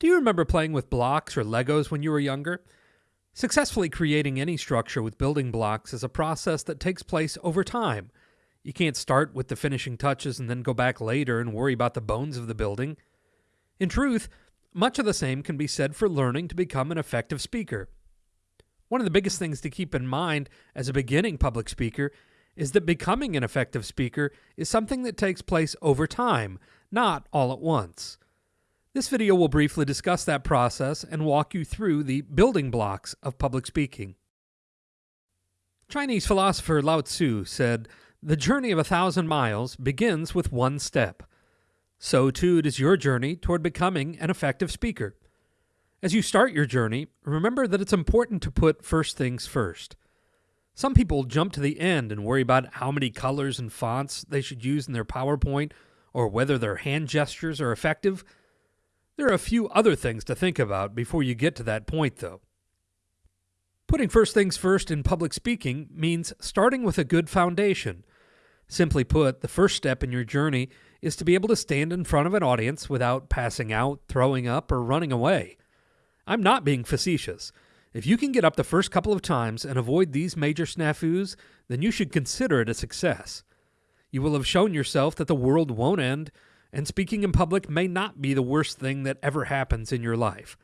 Do you remember playing with blocks or Legos when you were younger? Successfully creating any structure with building blocks is a process that takes place over time. You can't start with the finishing touches and then go back later and worry about the bones of the building. In truth, much of the same can be said for learning to become an effective speaker. One of the biggest things to keep in mind as a beginning public speaker is that becoming an effective speaker is something that takes place over time, not all at once. This video will briefly discuss that process and walk you through the building blocks of public speaking. Chinese philosopher Lao Tzu said, The journey of a thousand miles begins with one step. So too it is your journey toward becoming an effective speaker. As you start your journey, remember that it's important to put first things first. Some people jump to the end and worry about how many colors and fonts they should use in their PowerPoint or whether their hand gestures are effective there are a few other things to think about before you get to that point, though. Putting first things first in public speaking means starting with a good foundation. Simply put, the first step in your journey is to be able to stand in front of an audience without passing out, throwing up, or running away. I'm not being facetious. If you can get up the first couple of times and avoid these major snafus, then you should consider it a success. You will have shown yourself that the world won't end and speaking in public may not be the worst thing that ever happens in your life.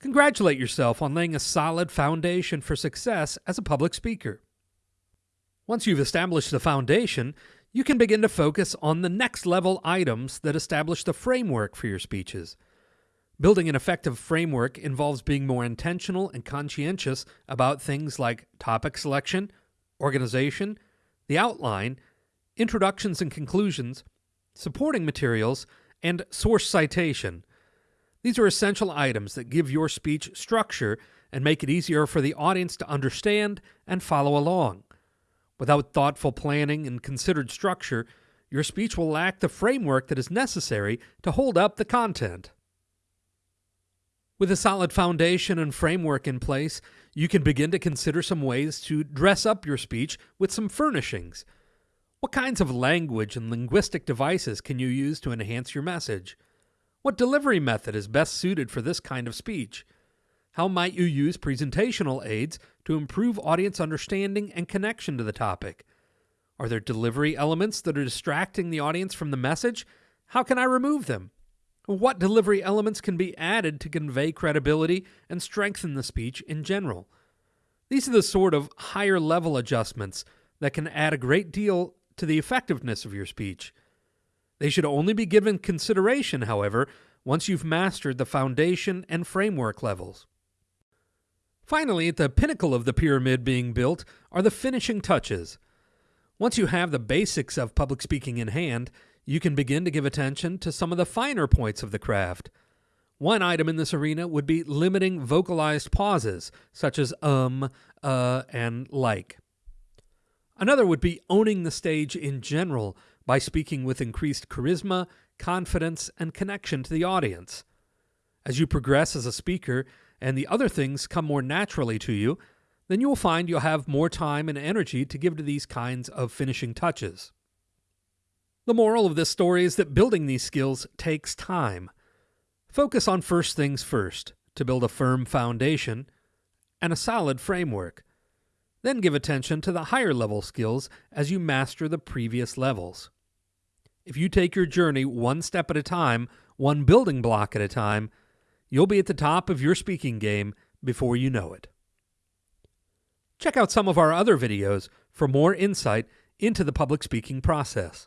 Congratulate yourself on laying a solid foundation for success as a public speaker. Once you've established the foundation, you can begin to focus on the next level items that establish the framework for your speeches. Building an effective framework involves being more intentional and conscientious about things like topic selection, organization, the outline, introductions and conclusions, supporting materials, and source citation. These are essential items that give your speech structure and make it easier for the audience to understand and follow along. Without thoughtful planning and considered structure, your speech will lack the framework that is necessary to hold up the content. With a solid foundation and framework in place, you can begin to consider some ways to dress up your speech with some furnishings. What kinds of language and linguistic devices can you use to enhance your message? What delivery method is best suited for this kind of speech? How might you use presentational aids to improve audience understanding and connection to the topic? Are there delivery elements that are distracting the audience from the message? How can I remove them? What delivery elements can be added to convey credibility and strengthen the speech in general? These are the sort of higher level adjustments that can add a great deal to the effectiveness of your speech. They should only be given consideration, however, once you've mastered the foundation and framework levels. Finally, at the pinnacle of the pyramid being built are the finishing touches. Once you have the basics of public speaking in hand, you can begin to give attention to some of the finer points of the craft. One item in this arena would be limiting vocalized pauses, such as um, uh, and like. Another would be owning the stage in general by speaking with increased charisma, confidence, and connection to the audience. As you progress as a speaker and the other things come more naturally to you, then you will find you'll have more time and energy to give to these kinds of finishing touches. The moral of this story is that building these skills takes time. Focus on first things first to build a firm foundation and a solid framework. Then give attention to the higher level skills as you master the previous levels. If you take your journey one step at a time, one building block at a time, you'll be at the top of your speaking game before you know it. Check out some of our other videos for more insight into the public speaking process.